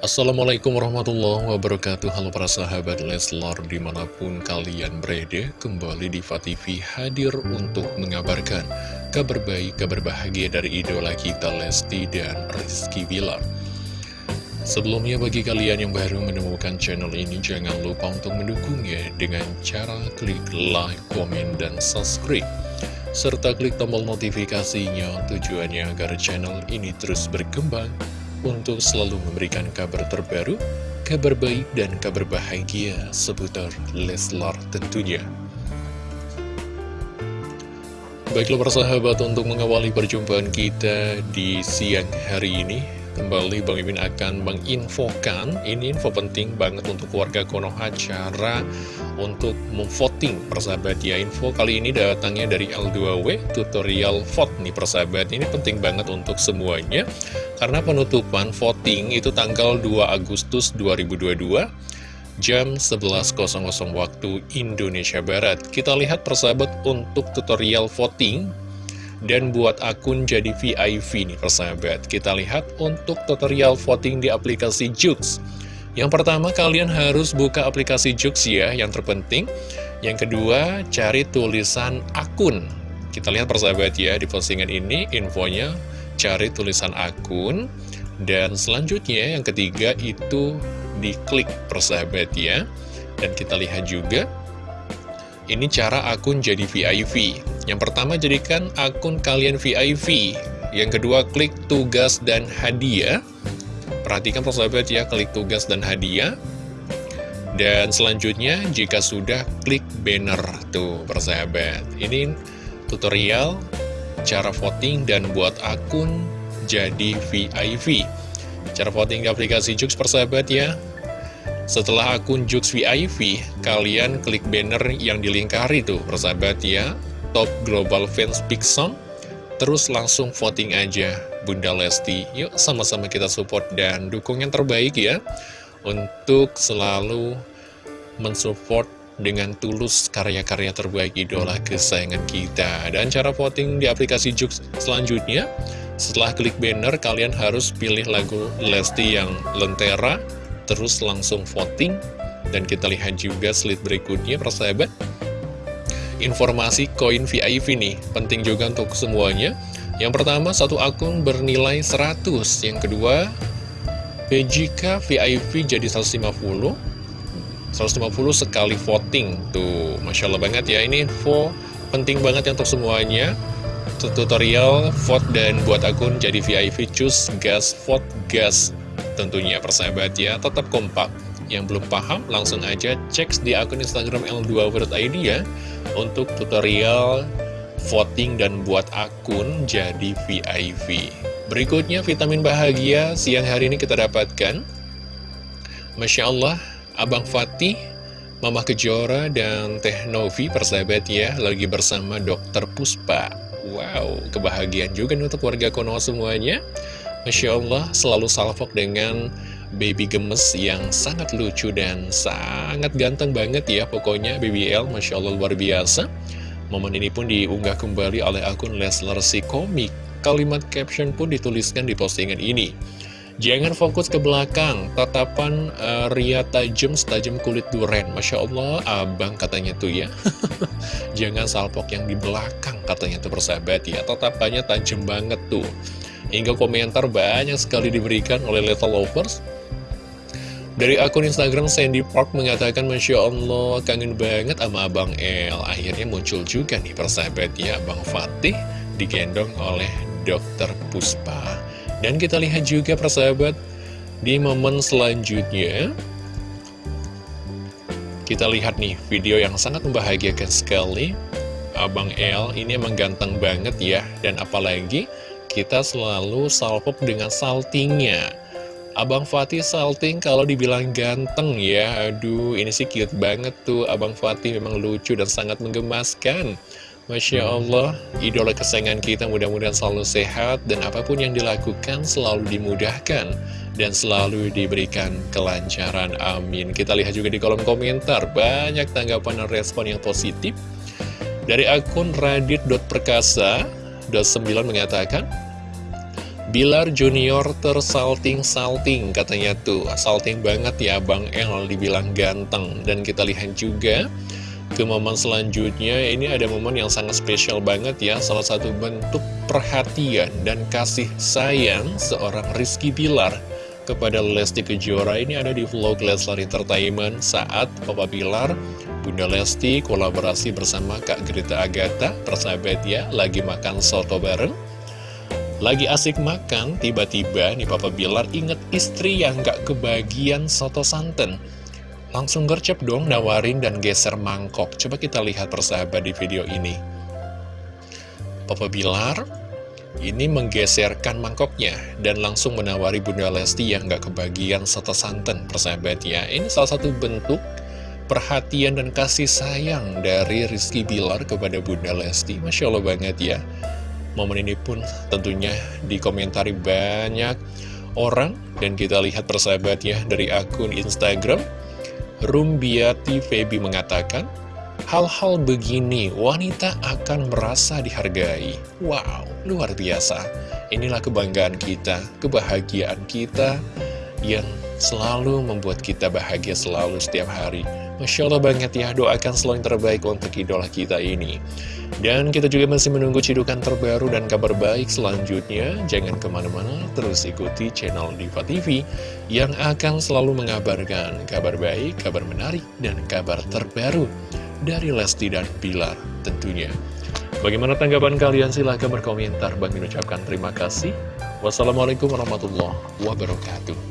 Assalamualaikum warahmatullahi wabarakatuh. Halo para sahabat Leslar di mana pun kalian berada Kembali di TV hadir untuk mengabarkan Kabar baik, kabar bahagia dari idola kita Lesti dan Rizky Bilar. Sebelumnya bagi kalian yang baru menemukan channel ini Jangan lupa untuk mendukungnya dengan cara klik like, komen, dan subscribe. Serta klik tombol notifikasinya tujuannya agar channel ini terus berkembang untuk selalu memberikan kabar terbaru, kabar baik, dan kabar bahagia seputar Leslar tentunya. Baiklah persahabat untuk mengawali perjumpaan kita di siang hari ini Kembali Bang Imin akan menginfokan. Ini info penting banget untuk warga Konoha Cara untuk memvoting persahabat. Ya Info kali ini datangnya dari L2W Tutorial vote nih persahabat. Ini penting banget untuk semuanya Karena penutupan voting itu tanggal 2 Agustus 2022 jam 11.00 waktu Indonesia Barat. Kita lihat persahabat untuk tutorial voting dan buat akun jadi VIP nih persahabat Kita lihat untuk tutorial voting di aplikasi Jux. Yang pertama kalian harus buka aplikasi Jux ya yang terpenting. Yang kedua cari tulisan akun. Kita lihat persahabat ya di postingan ini infonya cari tulisan akun. Dan selanjutnya yang ketiga itu diklik persahabat ya. Dan kita lihat juga ini cara akun jadi VIP. Yang pertama jadikan akun kalian VIP. Yang kedua klik tugas dan hadiah. Perhatikan persahabat ya, klik tugas dan hadiah. Dan selanjutnya jika sudah klik banner tuh persahabat. Ini tutorial cara voting dan buat akun jadi VIP. Cara voting di aplikasi Jux persahabat ya. Setelah akun Jux VIP, kalian klik banner yang dilingkari tuh, persahabat ya, Top Global Fans Pixon, terus langsung voting aja Bunda Lesti. Yuk sama-sama kita support dan dukung yang terbaik ya, untuk selalu mensupport dengan tulus karya-karya terbaik idola kesayangan kita. Dan cara voting di aplikasi Jux selanjutnya, setelah klik banner, kalian harus pilih lagu Lesti yang Lentera, terus langsung voting. Dan kita lihat juga slide berikutnya persahabat. Informasi koin VIP nih penting juga untuk semuanya. Yang pertama satu akun bernilai 100 yang kedua PJK VIP jadi 150 150 sekali voting. Tuh Masya Allah banget ya ini info penting banget ya untuk semuanya. Tutorial vote dan buat akun jadi VIP choose gas vote gas tentunya persahabat ya tetap kompak. Yang belum paham langsung aja cek di akun Instagram L2.id ya untuk tutorial voting dan buat akun jadi VIP berikutnya vitamin bahagia siang hari ini kita dapatkan. Masya Allah Abang Fatih Mama Kejora dan Teh Novi persahabat ya lagi bersama Dokter Puspa. Wow, kebahagiaan juga untuk warga Konoha semuanya Masya Allah selalu salvok dengan baby gemes yang sangat lucu dan sangat ganteng banget ya pokoknya BBL Masya Allah luar biasa. Momen ini pun diunggah kembali oleh akun Leslar si komik. Kalimat caption pun dituliskan di postingan ini. Jangan fokus ke belakang, tatapan uh, ria tajam setajam kulit duren. Masya Allah, abang katanya tuh ya. Jangan salpok yang di belakang katanya tuh persahabat ya. Tatapannya tajam banget tuh Hingga komentar banyak sekali diberikan oleh Little Lovers. Dari akun Instagram Sandy Park mengatakan Masya Allah kangen banget sama Abang El. Akhirnya muncul juga nih persahabat ya Abang Fatih digendong oleh Dokter Puspa. Dan kita lihat juga persahabat di momen selanjutnya Kita lihat nih video yang sangat membahagiakan sekali. Abang El ini emang ganteng banget ya Dan apalagi kita selalu salpop dengan saltingnya. Abang Fatih salting kalau dibilang ganteng ya. Aduh ini sih cute banget tuh. Abang Fatih memang lucu dan sangat menggemaskan. Masya Allah Idola kesayangan kita mudah-mudahan selalu sehat Dan apa pun yang dilakukan selalu dimudahkan Dan selalu diberikan kelancaran. Amin. Kita lihat juga di kolom komentar. Banyak tanggapan dan respon yang positif Dari akun radit.perkasa 9 mengatakan Bilar Junior tersalting-salting katanya tuh. Salting banget ya Bang El dibilang ganteng. Dan kita lihat juga ke momen selanjutnya ini ada momen yang sangat spesial banget ya. Salah satu bentuk perhatian dan kasih sayang seorang Rizky Bilar kepada Lesti Kejora ini ada di vlog Leslar Entertainment saat Papa Bilar, Bunda Lesti kolaborasi bersama Kak Grita Agatha persahabat ya lagi makan soto bareng lagi asik makan, tiba-tiba nih Papa Bilar inget istri yang gak kebagian soto santan Langsung gercep dong nawarin dan geser mangkok. Coba kita lihat persahabat di video ini. Papa Bilar ini menggeserkan mangkoknya dan langsung menawari Bunda Lesti yang gak kebagian soto santan persahabat ya. Ini salah satu bentuk perhatian dan kasih sayang dari Rizky Bilar kepada Bunda Lesti. Masya Allah banget ya. Momen ini pun tentunya dikomentari banyak orang dan kita lihat persahabat ya dari akun Instagram Rumbiati Feby mengatakan, hal-hal begini wanita akan merasa dihargai. Wow, luar biasa. Inilah kebanggaan kita, kebahagiaan kita yang selalu membuat kita bahagia selalu setiap hari. Masya Allah banget ya, doakan selalu yang terbaik untuk idola kita ini. Dan kita juga masih menunggu cidukan terbaru dan kabar baik selanjutnya. Jangan ke mana-mana, terus ikuti channel Diva TV yang akan selalu mengabarkan kabar baik, kabar menarik, dan kabar terbaru dari Lesti dan Bilar tentunya. Bagaimana tanggapan kalian? Silahkan berkomentar. Bang mengucapkan terima kasih. Wassalamualaikum warahmatullahi wabarakatuh.